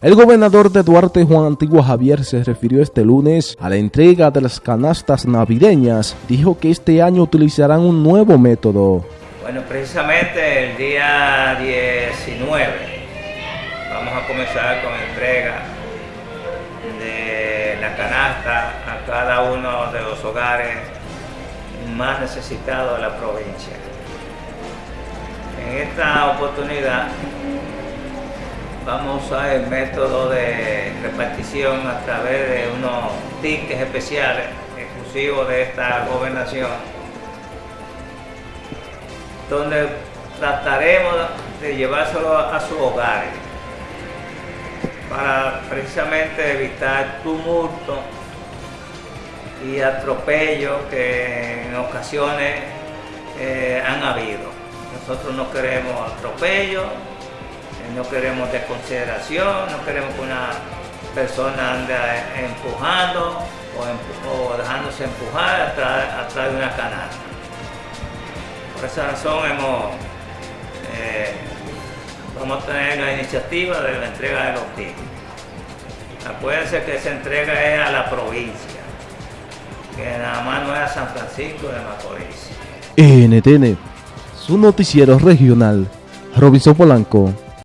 El gobernador de Duarte, Juan Antigua Javier, se refirió este lunes a la entrega de las canastas navideñas. Dijo que este año utilizarán un nuevo método. Bueno, precisamente el día 19 vamos a comenzar con entrega de la canasta a cada uno de los hogares más necesitados de la provincia. En esta oportunidad vamos a usar el método de repartición a través de unos tickets especiales exclusivos de esta gobernación, donde trataremos de llevárselo a sus hogares para precisamente evitar tumulto y atropello que en ocasiones eh, han habido. Nosotros no queremos atropello, no queremos desconsideración, no queremos que una persona ande empujando o, dejándose empujar atrás, de una canasta. Por esa razón hemos, eh, vamos a tener la iniciativa de la entrega de los tickets. Acuérdense que esa entrega es a la provincia, que nada más no es a San Francisco de Macorís. NTN, su noticiero regional, Robinson Polanco.